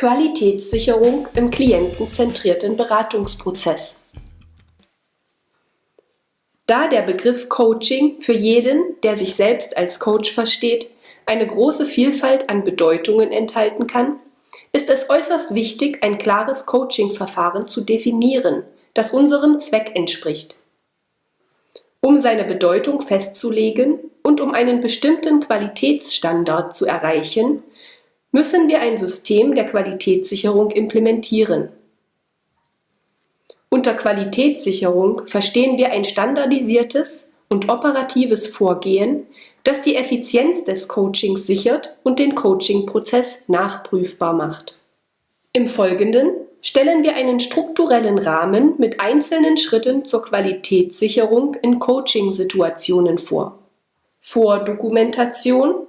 Qualitätssicherung im klientenzentrierten Beratungsprozess. Da der Begriff Coaching für jeden, der sich selbst als Coach versteht, eine große Vielfalt an Bedeutungen enthalten kann, ist es äußerst wichtig, ein klares Coaching-Verfahren zu definieren, das unserem Zweck entspricht. Um seine Bedeutung festzulegen und um einen bestimmten Qualitätsstandard zu erreichen, müssen wir ein System der Qualitätssicherung implementieren. Unter Qualitätssicherung verstehen wir ein standardisiertes und operatives Vorgehen, das die Effizienz des Coachings sichert und den Coaching-Prozess nachprüfbar macht. Im Folgenden stellen wir einen strukturellen Rahmen mit einzelnen Schritten zur Qualitätssicherung in Coaching-Situationen vor. Vordokumentation,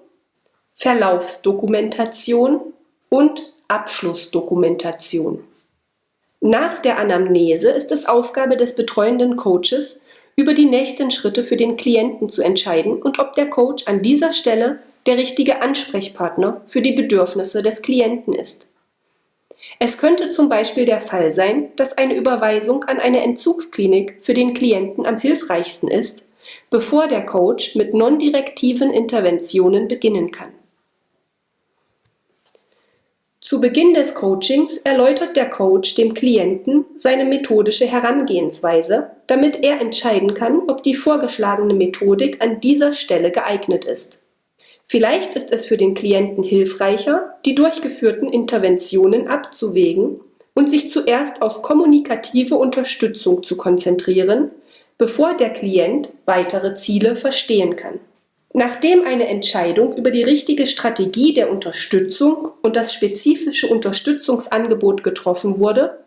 Verlaufsdokumentation und Abschlussdokumentation. Nach der Anamnese ist es Aufgabe des betreuenden Coaches, über die nächsten Schritte für den Klienten zu entscheiden und ob der Coach an dieser Stelle der richtige Ansprechpartner für die Bedürfnisse des Klienten ist. Es könnte zum Beispiel der Fall sein, dass eine Überweisung an eine Entzugsklinik für den Klienten am hilfreichsten ist, bevor der Coach mit non-direktiven Interventionen beginnen kann. Zu Beginn des Coachings erläutert der Coach dem Klienten seine methodische Herangehensweise, damit er entscheiden kann, ob die vorgeschlagene Methodik an dieser Stelle geeignet ist. Vielleicht ist es für den Klienten hilfreicher, die durchgeführten Interventionen abzuwägen und sich zuerst auf kommunikative Unterstützung zu konzentrieren, bevor der Klient weitere Ziele verstehen kann. Nachdem eine Entscheidung über die richtige Strategie der Unterstützung und das spezifische Unterstützungsangebot getroffen wurde,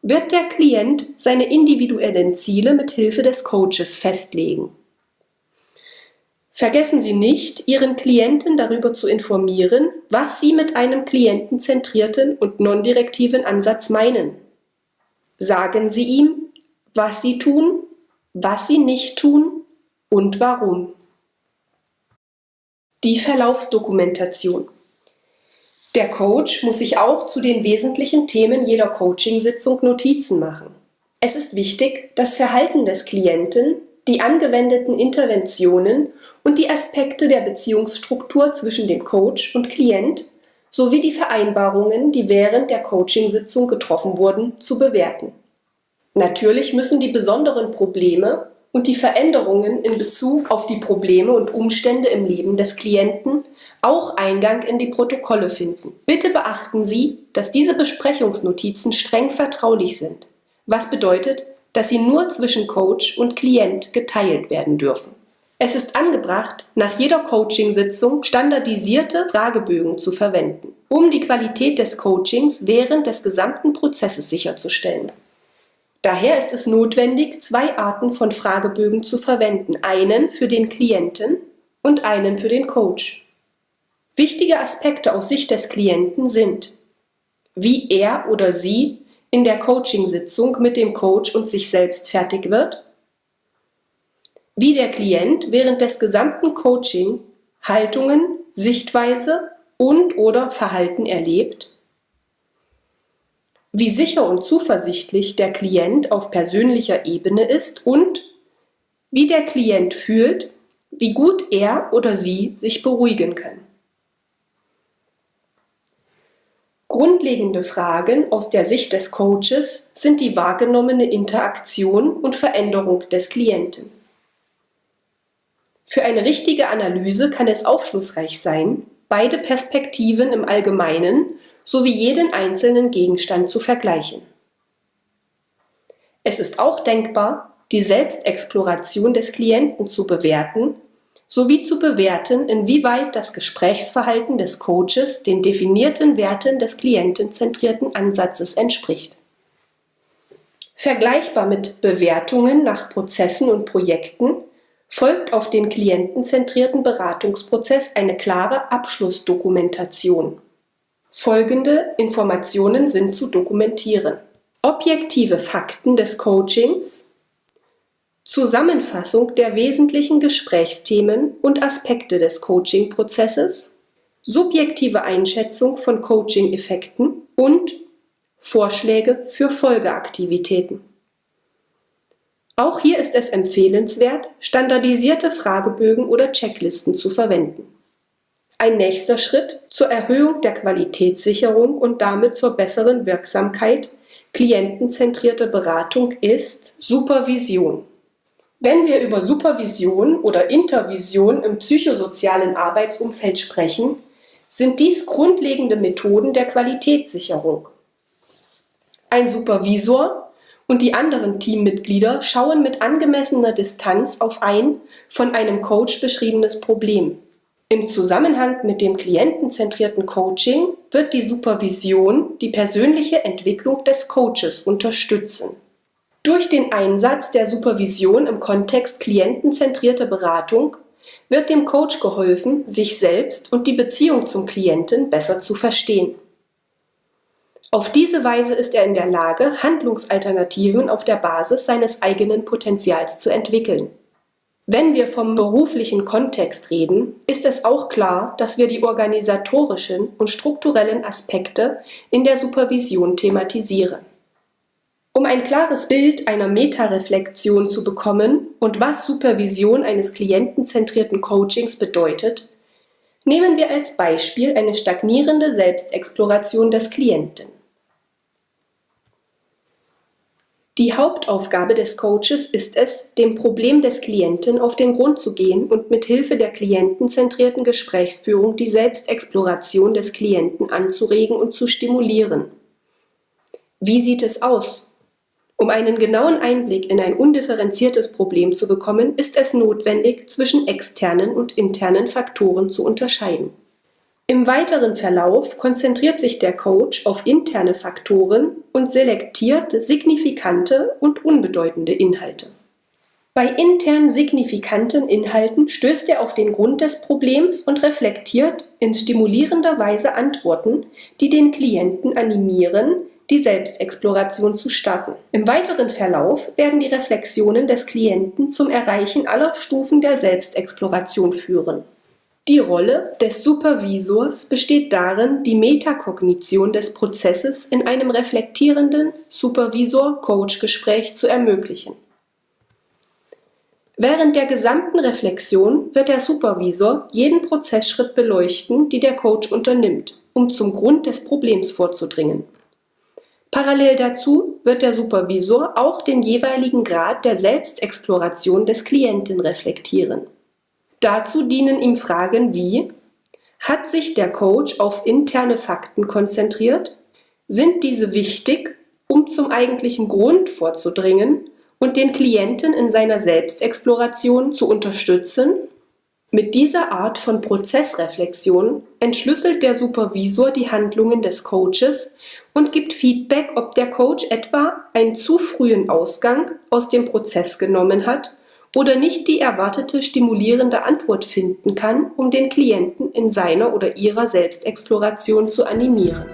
wird der Klient seine individuellen Ziele mit Hilfe des Coaches festlegen. Vergessen Sie nicht, Ihren Klienten darüber zu informieren, was Sie mit einem klientenzentrierten und non-direktiven Ansatz meinen. Sagen Sie ihm, was Sie tun, was Sie nicht tun und warum. Die Verlaufsdokumentation. Der Coach muss sich auch zu den wesentlichen Themen jeder Coachingsitzung Notizen machen. Es ist wichtig, das Verhalten des Klienten die angewendeten Interventionen und die Aspekte der Beziehungsstruktur zwischen dem Coach und Klient sowie die Vereinbarungen, die während der Coachingsitzung getroffen wurden, zu bewerten. Natürlich müssen die besonderen Probleme und die Veränderungen in Bezug auf die Probleme und Umstände im Leben des Klienten auch Eingang in die Protokolle finden. Bitte beachten Sie, dass diese Besprechungsnotizen streng vertraulich sind, was bedeutet, dass sie nur zwischen Coach und Klient geteilt werden dürfen. Es ist angebracht, nach jeder Coaching-Sitzung standardisierte Fragebögen zu verwenden, um die Qualität des Coachings während des gesamten Prozesses sicherzustellen. Daher ist es notwendig, zwei Arten von Fragebögen zu verwenden, einen für den Klienten und einen für den Coach. Wichtige Aspekte aus Sicht des Klienten sind, wie er oder sie in der Coaching-Sitzung mit dem Coach und sich selbst fertig wird, wie der Klient während des gesamten Coaching Haltungen, Sichtweise und/oder Verhalten erlebt, wie sicher und zuversichtlich der Klient auf persönlicher Ebene ist und wie der Klient fühlt, wie gut er oder sie sich beruhigen kann. Grundlegende Fragen aus der Sicht des Coaches sind die wahrgenommene Interaktion und Veränderung des Klienten. Für eine richtige Analyse kann es aufschlussreich sein, beide Perspektiven im Allgemeinen sowie jeden einzelnen Gegenstand zu vergleichen. Es ist auch denkbar, die Selbstexploration des Klienten zu bewerten sowie zu bewerten, inwieweit das Gesprächsverhalten des Coaches den definierten Werten des klientenzentrierten Ansatzes entspricht. Vergleichbar mit Bewertungen nach Prozessen und Projekten folgt auf den klientenzentrierten Beratungsprozess eine klare Abschlussdokumentation. Folgende Informationen sind zu dokumentieren. Objektive Fakten des Coachings, Zusammenfassung der wesentlichen Gesprächsthemen und Aspekte des Coaching-Prozesses, subjektive Einschätzung von Coaching-Effekten und Vorschläge für Folgeaktivitäten. Auch hier ist es empfehlenswert, standardisierte Fragebögen oder Checklisten zu verwenden. Ein nächster Schritt zur Erhöhung der Qualitätssicherung und damit zur besseren Wirksamkeit klientenzentrierte Beratung ist Supervision. Wenn wir über Supervision oder Intervision im psychosozialen Arbeitsumfeld sprechen, sind dies grundlegende Methoden der Qualitätssicherung. Ein Supervisor und die anderen Teammitglieder schauen mit angemessener Distanz auf ein von einem Coach beschriebenes Problem. Im Zusammenhang mit dem klientenzentrierten Coaching wird die Supervision die persönliche Entwicklung des Coaches unterstützen. Durch den Einsatz der Supervision im Kontext klientenzentrierte Beratung wird dem Coach geholfen, sich selbst und die Beziehung zum Klienten besser zu verstehen. Auf diese Weise ist er in der Lage, Handlungsalternativen auf der Basis seines eigenen Potenzials zu entwickeln. Wenn wir vom beruflichen Kontext reden, ist es auch klar, dass wir die organisatorischen und strukturellen Aspekte in der Supervision thematisieren. Um ein klares Bild einer Metareflexion zu bekommen und was Supervision eines klientenzentrierten Coachings bedeutet, nehmen wir als Beispiel eine stagnierende Selbstexploration des Klienten. Die Hauptaufgabe des Coaches ist es, dem Problem des Klienten auf den Grund zu gehen und mit Hilfe der klientenzentrierten Gesprächsführung die Selbstexploration des Klienten anzuregen und zu stimulieren. Wie sieht es aus? Um einen genauen Einblick in ein undifferenziertes Problem zu bekommen, ist es notwendig, zwischen externen und internen Faktoren zu unterscheiden. Im weiteren Verlauf konzentriert sich der Coach auf interne Faktoren und selektiert signifikante und unbedeutende Inhalte. Bei intern signifikanten Inhalten stößt er auf den Grund des Problems und reflektiert in stimulierender Weise Antworten, die den Klienten animieren, die Selbstexploration zu starten. Im weiteren Verlauf werden die Reflexionen des Klienten zum Erreichen aller Stufen der Selbstexploration führen die Rolle des Supervisors besteht darin, die Metakognition des Prozesses in einem reflektierenden Supervisor-Coach-Gespräch zu ermöglichen. Während der gesamten Reflexion wird der Supervisor jeden Prozessschritt beleuchten, die der Coach unternimmt, um zum Grund des Problems vorzudringen. Parallel dazu wird der Supervisor auch den jeweiligen Grad der Selbstexploration des Klienten reflektieren. Dazu dienen ihm Fragen wie Hat sich der Coach auf interne Fakten konzentriert? Sind diese wichtig, um zum eigentlichen Grund vorzudringen und den Klienten in seiner Selbstexploration zu unterstützen? Mit dieser Art von Prozessreflexion entschlüsselt der Supervisor die Handlungen des Coaches und gibt Feedback, ob der Coach etwa einen zu frühen Ausgang aus dem Prozess genommen hat oder nicht die erwartete stimulierende Antwort finden kann, um den Klienten in seiner oder ihrer Selbstexploration zu animieren.